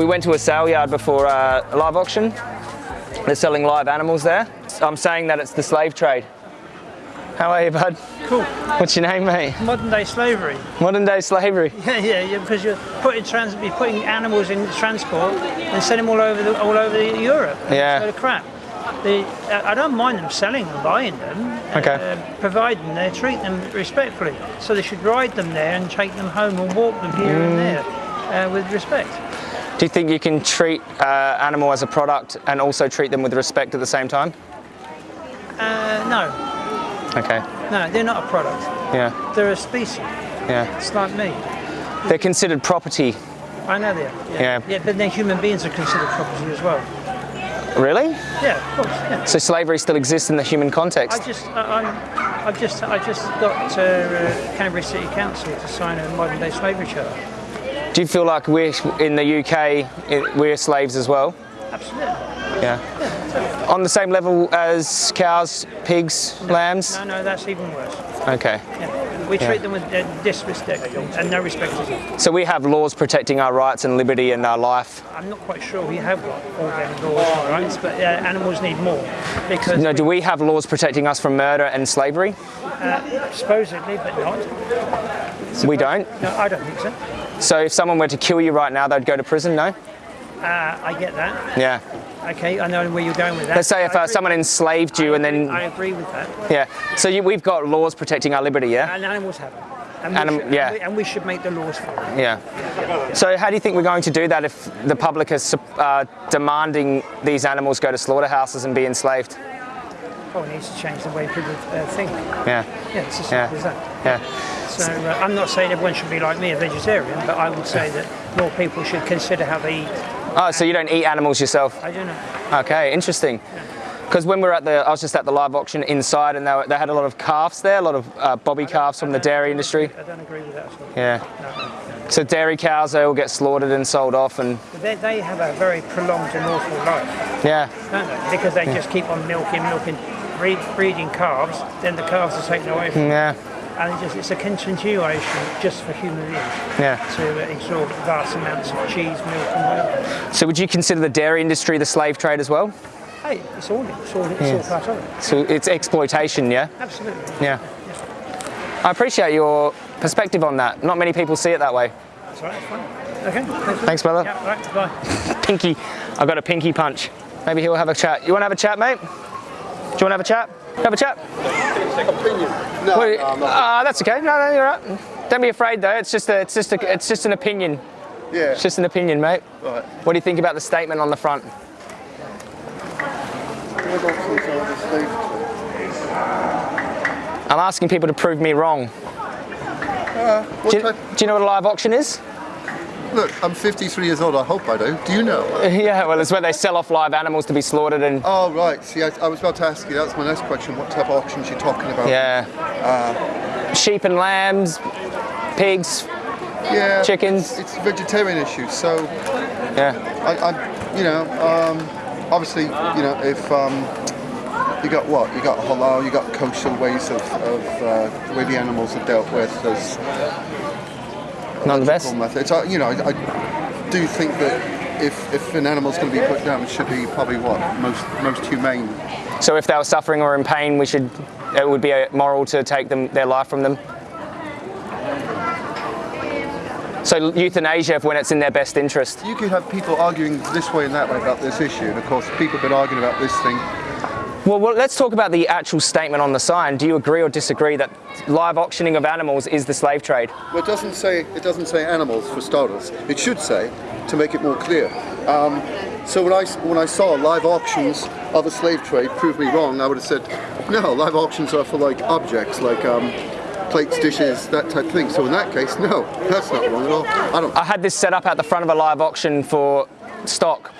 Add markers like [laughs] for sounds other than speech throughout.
We went to a sale yard before uh, a live auction. They're selling live animals there. I'm saying that it's the slave trade. How are you, bud? Cool. What's your name, mate? Modern day slavery. Modern day slavery. [laughs] Yeah, yeah, yeah because you're putting trans, you're putting animals in transport and sending them all over the, all over the Europe. Yeah. It's a load of crap. The, I don't mind them selling and buying them, Okay. uh, providing they treat them respectfully. So they should ride them there and take them home and walk them here Mm. and there uh, with respect. Do you think you can treat uh, animal as a product and also treat them with respect at the same time? Uh, no, Okay. no, they're not a product. Yeah. They're a species. Yeah. It's like me. They're considered property. I know they are. Yeah. Yeah, but then human beings are considered property as well. Really? Yeah, of course. Yeah. So slavery still exists in the human I context? just, I, I'm, I've just, I just got uh, uh, Canterbury City Council to sign a modern day slavery charter. Do you feel like we're in the UK, we're slaves as well? Absolutely. Yeah. On the same level as cows, pigs, lambs? No, no, that's even worse. Okay. Yeah. We treat them with uh, disrespect and no respect at all. So we have laws protecting our rights and liberty and our life. I'm not quite sure we have got all them laws and rights, but uh, animals need more because No, do we have laws protecting us from murder and slavery? uh, supposedly, but not. We don't. No, I don't think so. So if someone were to kill you right now, they'd go to prison, no? Uh, I get that. Yeah. Okay, I know where you're going with that. Let's say if uh, someone enslaved you I and agree- then, I agree with that. yeah. So you, we've got laws protecting our liberty, yeah? And animals have them. And we, Anim- should, yeah. and, we, and we should make the laws for it. Yeah. So how do you think we're going to do that if the public is uh, demanding these animals go to slaughterhouses and be enslaved? Oh, it needs to change the way people uh, think. Yeah. Yeah, it's as Yeah. as that. Yeah. So uh, I'm not saying everyone should be like me, a vegetarian, but I would say that more people should consider how they eat. Oh, so you don't eat animals yourself? I don't know. Okay, interesting. Because when we were at the, I was just at the live auction inside, and they, were, they had a lot of calves there, a lot of uh, bobby calves from the dairy industry. I don't agree with that at all. Yeah. So dairy cows, they all get slaughtered and sold off, and they, they have a very prolonged and awful life, yeah, don't they? Because they just keep on milking, milking, breed, breeding calves, then the calves are taken away from them. Yeah, And it just, it's a continuation just for human beings yeah. to uh, absorb vast amounts of cheese, milk, and whatever. So would you consider the dairy industry the slave trade as well? Hey, it's all, it's all, it's all part of it. So it's exploitation, yeah? Absolutely. Yeah. I appreciate your perspective on that. Not many people see it that way. That's right, that's fine. Okay. Thanks, Thanks, brother. Yeah, right, bye. [laughs] Pinky, I got a pinky punch. Maybe he'll have a chat. You want to have a chat, mate? Do you want to have a chat? Have a chat? No, What- no. Ah, that's okay. No, no, you're right. Don't be afraid though. It's just a, it's just a, it's just an opinion. Yeah. It's just an opinion, mate. Right. What do you think about the statement on the front? Live auctions are the slave trade. I'm asking people to prove me wrong. What Do you, do you know what a live auction is? Look, I'm 53 years old. I hope I do. Do you know? [laughs] yeah, well, it's where they sell off live animals to be slaughtered and Oh, right. See, I, I was about to ask you. That's my next question. What type of auctions you're talking about? yeah, sheep and lambs, pigs. Yeah. Chickens. It's a vegetarian issue. So, Yeah, I, I you know, um, obviously, you know, if um, you got what? You got halal. You got kosher ways of, of uh, the way the animals are dealt with. There's not the best. methods. I, you know, I, I do think that if, if an animal's going to be put down, it should be probably what most most humane. So if they were suffering or in pain, we should. It would be moral to take them their life from them. So euthanasia when it's in their best interest. You could have people arguing this way and that way about this issue, and of course, people have been arguing about this thing. Well, well, let's talk about the actual statement on the sign. Do you agree or disagree that live auctioning of animals is the slave trade? Well, it doesn't say it doesn't say animals for starters. It should say to make it more clear. Um, so when I when I saw live auctions of a slave trade prove me wrong, I would have said, no, live auctions are for like objects, like um, plates, dishes, that type of thing. So in that case, no, that's not wrong at all. I don't. I had this set up at the front of a live auction for stock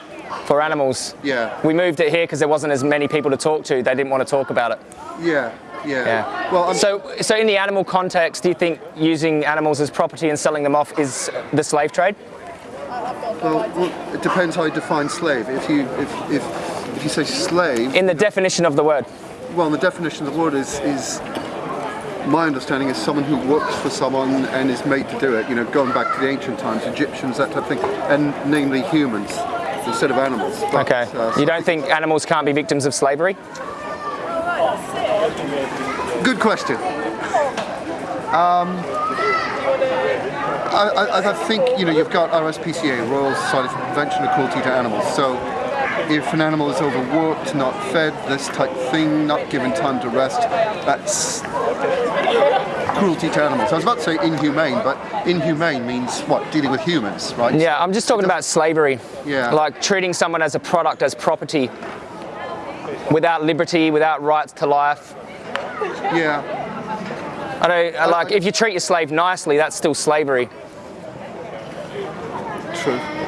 for animals. Yeah. We moved it here because there wasn't as many people to talk to. They didn't want to talk about it. Yeah, yeah. Yeah. Well, I'm, So, so in the animal context, do you think using animals as property and selling them off is the slave trade? well, well, it depends how you define slave. If you if if if you say slave, In the definition of the word. well, the definition of the word is is my understanding is someone who works for someone and is made to do it. You know, going back to the ancient times, Egyptians, that type of thing, and namely humans instead of animals. But, Okay. uh, You don't think animals can't be victims of slavery? Good question. Um, I, I, I think you know you've got RSPCA, Royal Society for Prevention of Cruelty to Animals. So if an animal is overworked, not fed, this type of thing, not given time to rest, that's cruelty to animals. I was about to say inhumane, but inhumane means what? Dealing with humans, right? Yeah, I'm just talking about slavery. Yeah. Like treating someone as a product, as property, without liberty, without rights to life. Yeah. I don't I like if you treat your slave nicely, that's still slavery.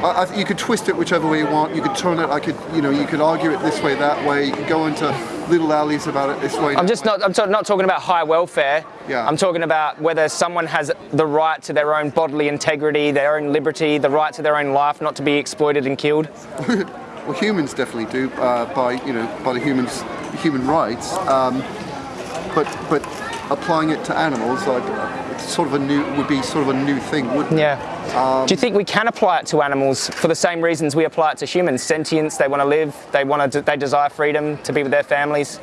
I, I, you could twist it whichever way you want. You could turn it. I could, you know, you could argue it this way, that way. You could go into little alleys about it this way. I'm just not. I'm not talking about high welfare. Yeah. I'm talking about whether someone has the right to their own bodily integrity, their own liberty, the right to their own life, not to be exploited and killed. [laughs] Well, humans definitely do uh, by you know by the humans human rights, um, but but applying it to animals like it's sort of a new would be sort of a new thing, wouldn't it? Yeah. Um, Do you think we can apply it to animals for the same reasons we apply it to humans? Sentience, they want to live, they want to, they desire freedom to be with their families.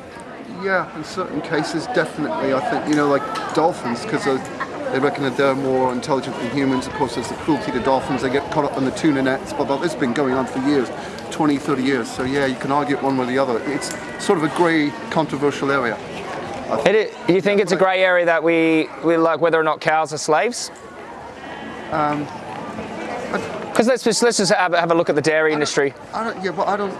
Yeah, in certain cases, definitely. I think you know like dolphins because they reckon that they're more intelligent than humans. Of course, there's the cruelty to dolphins. They get caught up in the tuna nets. Blah. This has been going on for years, 20, 30 years. So yeah, you can argue it one way or the other. It's sort of a grey, controversial area. It, you think it's a grey area that we, we like whether or not cows are slaves? Um, because let's just let's just have, have a look at the dairy industry. I don't, yeah, but I don't.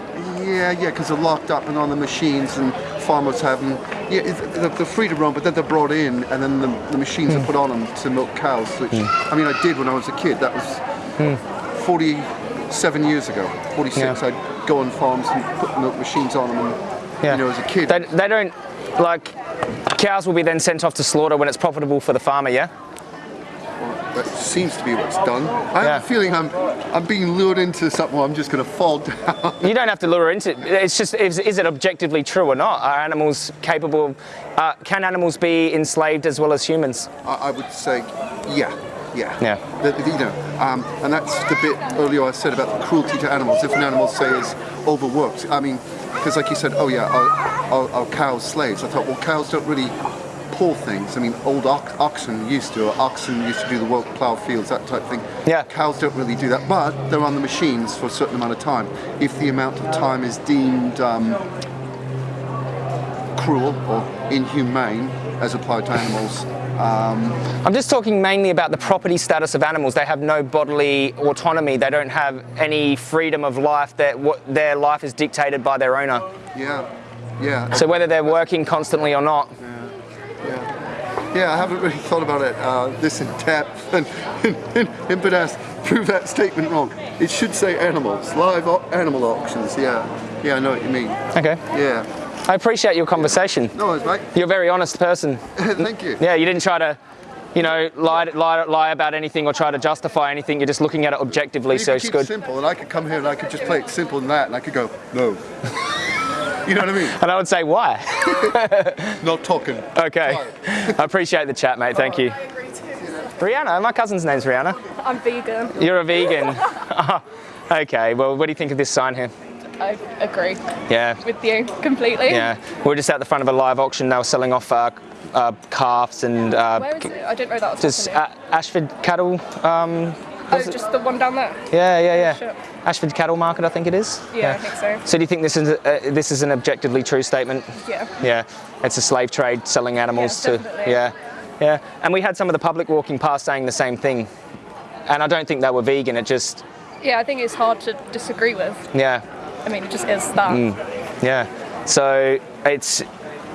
Yeah, yeah, because they're locked up and on the machines, and farmers have them. Yeah, they're, they're free to roam, but then they're brought in, and then the, the machines are hmm. put on them to milk cows. Which hmm. I mean, I did when I was a kid. That was hmm. 47 years ago. 46. Yeah. I'd go on farms and put milk machines on them, and Yeah. you know, as a kid. They, they don't like cows will be then sent off to slaughter when it's profitable for the farmer. Yeah. That seems to be what's done. I Yeah. have a feeling I'm I'm being lured into something. Where I'm just going to fall [laughs] down. You don't have to lure into it. It's just is, is it objectively true or not? Are animals capable? Uh, can animals be enslaved as well as humans? I, I would say, yeah, yeah. Yeah. The- the- you know, um, and that's the bit earlier I said about the cruelty to animals. If an animal, say, is overworked, I mean, because like you said, oh yeah, are, are, are cows slaves? I thought, well, cows don't really pull things. I mean, old ox- oxen used to, or oxen used to do the work, plough fields, that type of thing. Yeah. Cows don't really do that, but they're on the machines for a certain amount of time. If the amount of time is deemed um, cruel or inhumane as applied to animals, I'm just talking mainly about the property status of animals. They have no bodily autonomy. They don't have any freedom of life. That what their life is dictated by their owner. yeah, yeah. So whether they're working constantly or not, Yeah. Yeah, yeah I haven't really thought about it uh, this in depth. [laughs] And, but prove that statement wrong. It should say animals, live animal auctions. Yeah, yeah, I know what you mean. okay. Yeah. I appreciate your conversation. No worries, mate. You're a very honest person. [laughs] Thank you. Yeah, you didn't try to, you know, lie, lie, lie about anything or try to justify anything. You're just looking at it objectively, You so could it's keep good. it simple, and I could come here and I could just play it simple than that, and I could go no. [laughs] you know what I mean? And I would say, why? [laughs] Not talking. Okay. I appreciate the chat, mate. Thank oh, you. Rihanna, my cousin's name's Rihanna. I'm vegan. You're a vegan. okay, well, what do you think of this sign here? I agree Yeah, with you completely. yeah. We're just at the front of a live auction now selling off uh, uh, calves and uh, Where is it? I didn't know that was just Ashford cattle. Um, oh, just the one down there. yeah, yeah, yeah. Ashford Cattle Market, I think it is. Yeah, I think so. So do you think this is a, uh, this is an objectively true statement? Yeah. Yeah, it's a slave trade selling animals Yeah, to definitely. yeah, yeah. And we had some of the public walking past saying the same thing, and I don't think they were vegan. It just Yeah, I think it's hard to disagree with. yeah, I mean, it just is that. Mm. yeah. So it's.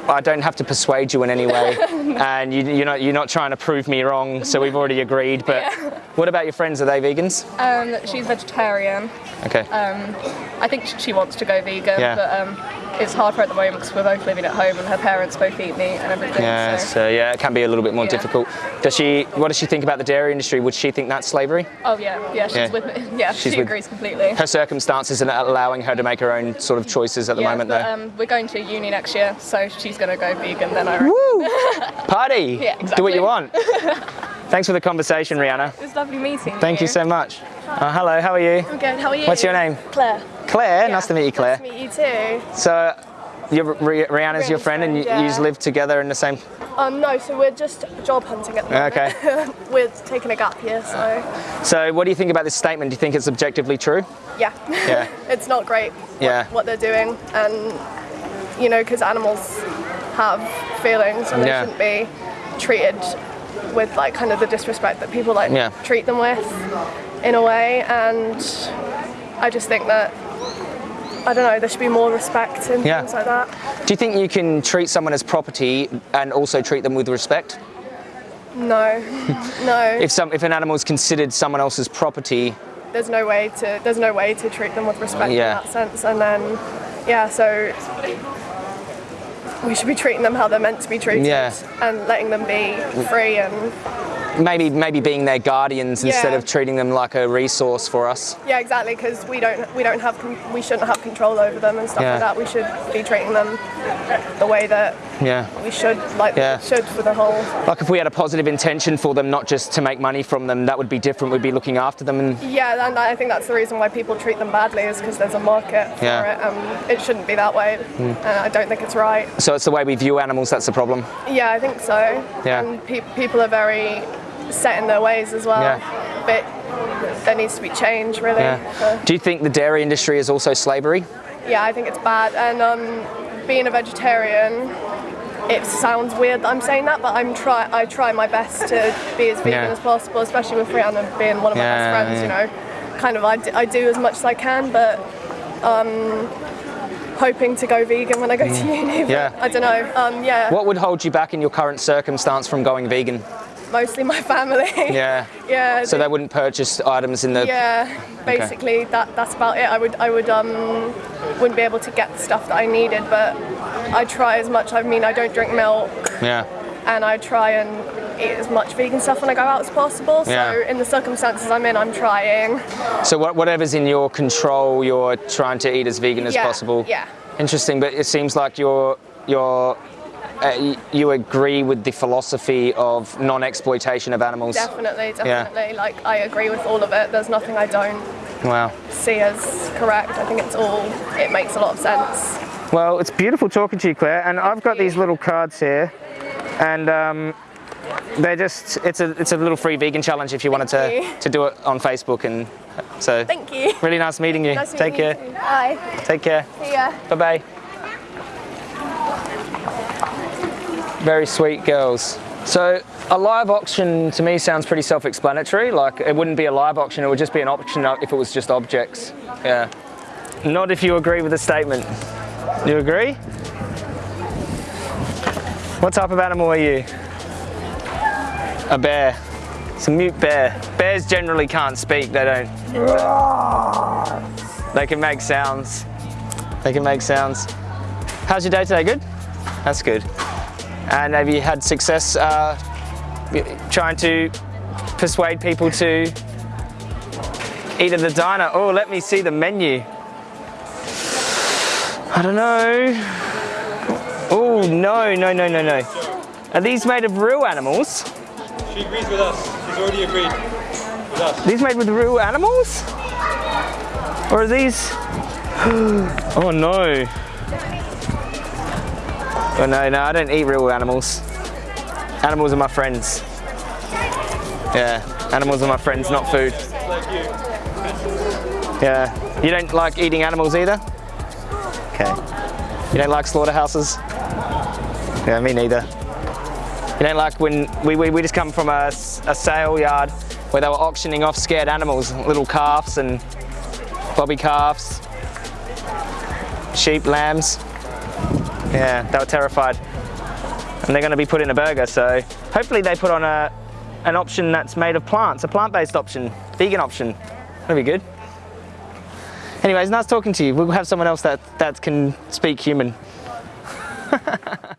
I don't have to persuade you in any way, [laughs] and you, you're not you're not trying to prove me wrong. So we've already agreed. But what about your friends? Are they vegans? Um, she's vegetarian. Okay. I think she wants to go vegan, Yeah. but um, it's hard for her at the moment because we're both living at home and her parents both eat meat and everything. Yeah, so. so yeah, it can be a little bit more Yeah. difficult. Does she? What does she think about the dairy industry? Would she think that's slavery? Oh yeah, yeah, she's Yeah. with me. [laughs] Yeah, She's she with- agrees completely. Her circumstances are allowing her to make her own sort of choices at the yeah, moment, but, though. um, we're going to uni next year, so she's going to go vegan then. I reckon. Woo! [laughs] Party! Yeah, exactly. Do what you want. [laughs] Thanks for the conversation, Rihanna. It was lovely meeting Thank you so much. Uh, hello, how are you? I'm good. How are you? What's your name? Claire. Claire. Nice to meet you, Claire. Nice to meet you too. So, you're, Ri- Rihanna's your Rihanna's friend, and you, friend, you live together in the same. Um, no, so we're just job hunting at the moment. Okay. [laughs] we're taking a gap year, so So, what do you think about this statement? Do you think it's objectively true? yeah. Yeah. [laughs] it's not great. What, Yeah. What they're doing, and you know, because animals have feelings and they Yeah. shouldn't be treated with like kind of the disrespect that people like Yeah. treat them with, in a way. And I just think that. I don't know, there should be more respect and Yeah. things like that. Do you think you can treat someone as property and also treat them with respect? No, [laughs] no. If some, if an animal is considered someone else's property, there's no way to there's no way to treat them with respect Yeah. in that sense and then yeah so we should be treating them how they're meant to be treated Yeah. and letting them be free and maybe maybe being their guardians instead of treating them like a resource for us. yeah exactly because we don't we don't have we shouldn't have control over them and stuff Yeah. like that we should be treating them the way that Yeah. we should like Yeah. should for the whole Like if we had a positive intention for them, not just to make money from them, that would be different. We'd be looking after them and yeah and I think that's the reason why people treat them badly is because there's a market for it and it shouldn't be that way and I don't think it's right so it's the way we view animals that's the problem. Yeah, I think so. Yeah. And pe- people are very set in their ways as well. Yeah. But there needs to be change, really. Yeah. Do you think the dairy industry is also slavery? yeah, I think it's bad. And um, being a vegetarian, it sounds weird that I'm saying that, but I'm try I try my best to be as vegan Yeah. as possible, especially with Rihanna being one of my Yeah, best friends. You know, kind of I do, I do as much as I can, but. Um, hoping to go vegan when I go to uni. Mm. Yeah. I don't know. Um, yeah. What would hold you back in your current circumstance from going vegan? Mostly my family. [laughs] Yeah. yeah. So they wouldn't purchase items in the. Yeah, basically that that's about it. I would I would um wouldn't be able to get the stuff that I needed, but I try as much. I mean, I don't drink milk, Yeah. and I try and eat as much vegan stuff when I go out as possible. So Yeah. in the circumstances I'm in, I'm trying. So what, whatever's in your control, you're trying to eat as vegan as Yeah, possible. yeah. Interesting, but it seems like you're you're. Uh, you agree with the philosophy of non-exploitation of animals. Definitely, definitely. Like I agree with all of it. There's nothing I don't Wow. see as correct. I think it's all. It makes a lot of sense. Well, it's beautiful talking to you, Claire. And I've got these little cards here, and um, they're just it's a it's a little free vegan challenge if you wanted to you. to do it on Facebook, and so Thank you. really nice meeting you. Nice Take meet you care. too. Bye. Take care. See ya. Bye bye. Very sweet girls. So a live auction to me sounds pretty self-explanatory. Like it wouldn't be a live auction; it would just be an auction if it was just objects. Yeah. Not if you agree with the statement. You agree? What type of animal are you? A bear. It's a mute bear. Bears generally can't speak. They don't. They can make sounds. They can make sounds. How's your day today? Good? That's good. And have you had success uh, trying to persuade people to eat at the diner? Oh, let me see the menu. I don't know. Oh, no, no, no, no, no. Are these made of real animals? She agrees with us. She's already agreed with us. These made with real animals? Or are these? [gasps] Oh no. Oh no, no, I don't eat real animals. Animals are my friends. Yeah, animals are my friends, not food. Yeah. You don't like eating animals either? You don't like slaughterhouses? Yeah, me neither. You don't like when we, we, we just come from a, a sale yard where they were auctioning off scared animals, little calves and bobby calves, sheep, lambs. Yeah, they were terrified. And they're going to be put in a burger, so hopefully they put on a, an option that's made of plants, a plant-based option, vegan option. That'd be good. Anyways, nice talking to you. We'll have someone else that, that can speak human. [laughs]